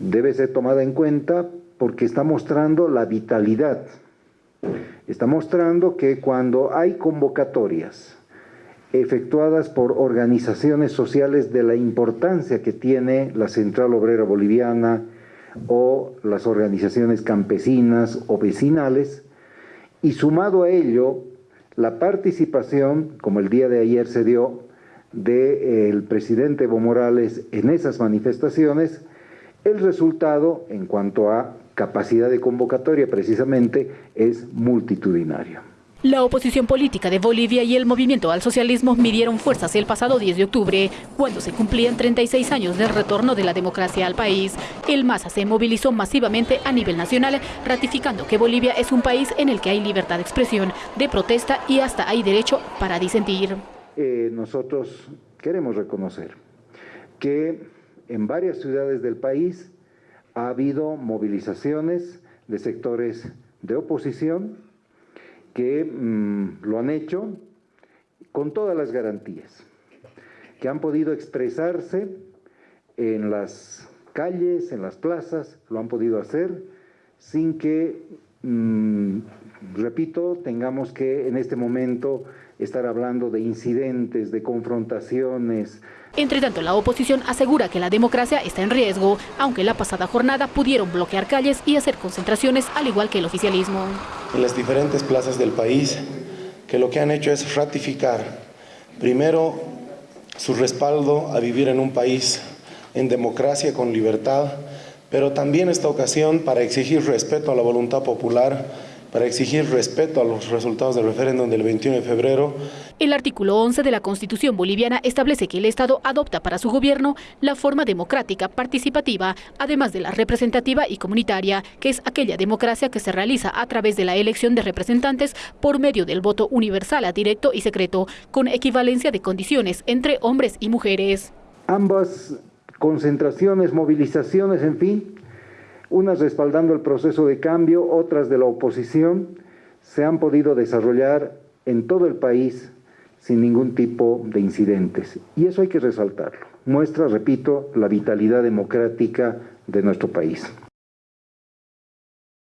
debe ser tomada en cuenta porque está mostrando la vitalidad. Está mostrando que cuando hay convocatorias efectuadas por organizaciones sociales de la importancia que tiene la Central Obrera Boliviana o las organizaciones campesinas o vecinales, y sumado a ello la participación, como el día de ayer se dio, del presidente Evo Morales en esas manifestaciones, el resultado en cuanto a capacidad de convocatoria precisamente es multitudinario. La oposición política de Bolivia y el movimiento al socialismo midieron fuerzas el pasado 10 de octubre, cuando se cumplían 36 años del retorno de la democracia al país. El MASA se movilizó masivamente a nivel nacional, ratificando que Bolivia es un país en el que hay libertad de expresión, de protesta y hasta hay derecho para disentir. Eh, nosotros queremos reconocer que en varias ciudades del país ha habido movilizaciones de sectores de oposición, que mm, lo han hecho con todas las garantías, que han podido expresarse en las calles, en las plazas, lo han podido hacer sin que, mm, repito, tengamos que en este momento estar hablando de incidentes, de confrontaciones. Entre tanto, la oposición asegura que la democracia está en riesgo, aunque la pasada jornada pudieron bloquear calles y hacer concentraciones, al igual que el oficialismo. En las diferentes plazas del país, que lo que han hecho es ratificar, primero, su respaldo a vivir en un país en democracia, con libertad, pero también esta ocasión para exigir respeto a la voluntad popular para exigir respeto a los resultados del referéndum del 21 de febrero. El artículo 11 de la Constitución boliviana establece que el Estado adopta para su gobierno la forma democrática participativa, además de la representativa y comunitaria, que es aquella democracia que se realiza a través de la elección de representantes por medio del voto universal a directo y secreto, con equivalencia de condiciones entre hombres y mujeres. Ambas concentraciones, movilizaciones, en fin, unas respaldando el proceso de cambio, otras de la oposición, se han podido desarrollar en todo el país sin ningún tipo de incidentes. Y eso hay que resaltarlo. Muestra, repito, la vitalidad democrática de nuestro país.